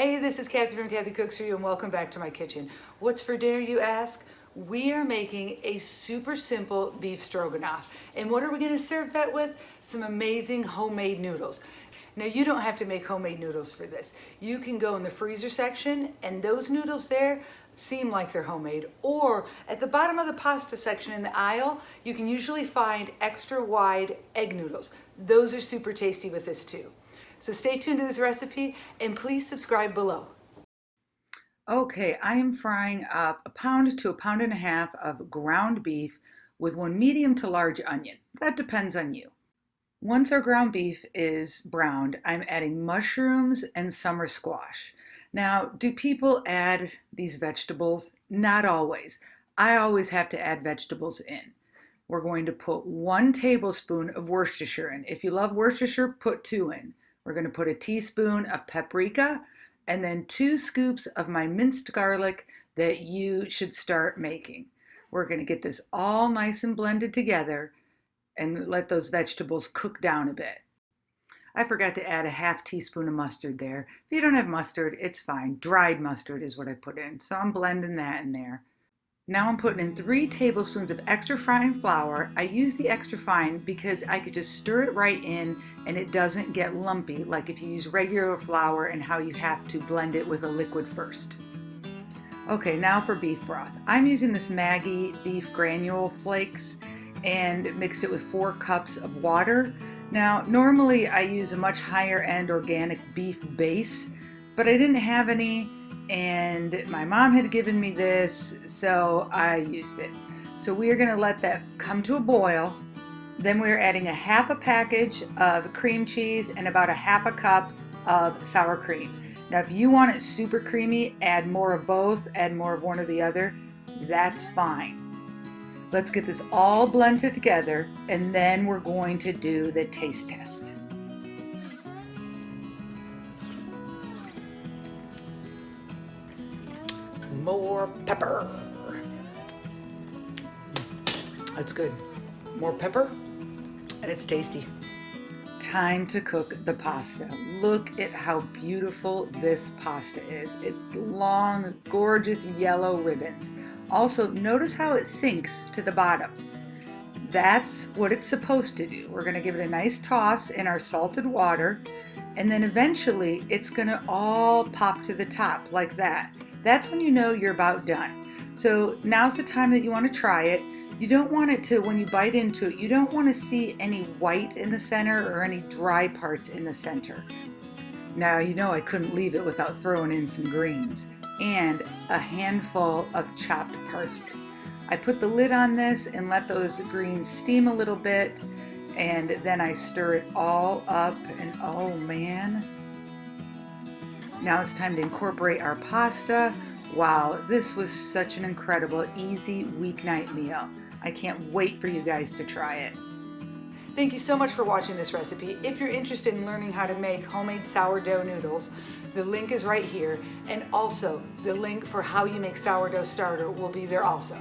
Hey, this is Kathy from Kathy Cooks For You and welcome back to my kitchen. What's for dinner, you ask? We are making a super simple beef stroganoff. And what are we gonna serve that with? Some amazing homemade noodles. Now you don't have to make homemade noodles for this. You can go in the freezer section and those noodles there seem like they're homemade. Or at the bottom of the pasta section in the aisle, you can usually find extra wide egg noodles. Those are super tasty with this too. So stay tuned to this recipe and please subscribe below. Okay, I am frying up a pound to a pound and a half of ground beef with one medium to large onion. That depends on you. Once our ground beef is browned, I'm adding mushrooms and summer squash. Now, do people add these vegetables? Not always. I always have to add vegetables in. We're going to put one tablespoon of Worcestershire in. If you love Worcestershire, put two in. We're going to put a teaspoon of paprika and then two scoops of my minced garlic that you should start making. We're going to get this all nice and blended together and let those vegetables cook down a bit. I forgot to add a half teaspoon of mustard there. If you don't have mustard, it's fine. Dried mustard is what I put in. So I'm blending that in there. Now I'm putting in three tablespoons of extra fine flour. I use the extra fine because I could just stir it right in and it doesn't get lumpy like if you use regular flour and how you have to blend it with a liquid first. Okay, now for beef broth. I'm using this Maggi beef granule flakes and mixed it with four cups of water. Now, normally I use a much higher end organic beef base, but I didn't have any and my mom had given me this, so I used it. So we are gonna let that come to a boil. Then we're adding a half a package of cream cheese and about a half a cup of sour cream. Now, if you want it super creamy, add more of both, add more of one or the other, that's fine. Let's get this all blended together and then we're going to do the taste test. More pepper. That's good. More pepper, and it's tasty. Time to cook the pasta. Look at how beautiful this pasta is. It's long, gorgeous yellow ribbons. Also, notice how it sinks to the bottom. That's what it's supposed to do. We're gonna give it a nice toss in our salted water, and then eventually it's gonna all pop to the top like that that's when you know you're about done. So now's the time that you want to try it. You don't want it to, when you bite into it, you don't want to see any white in the center or any dry parts in the center. Now, you know I couldn't leave it without throwing in some greens and a handful of chopped parsley. I put the lid on this and let those greens steam a little bit and then I stir it all up and oh man, now it's time to incorporate our pasta. Wow, this was such an incredible, easy weeknight meal. I can't wait for you guys to try it. Thank you so much for watching this recipe. If you're interested in learning how to make homemade sourdough noodles, the link is right here. And also, the link for how you make sourdough starter will be there also.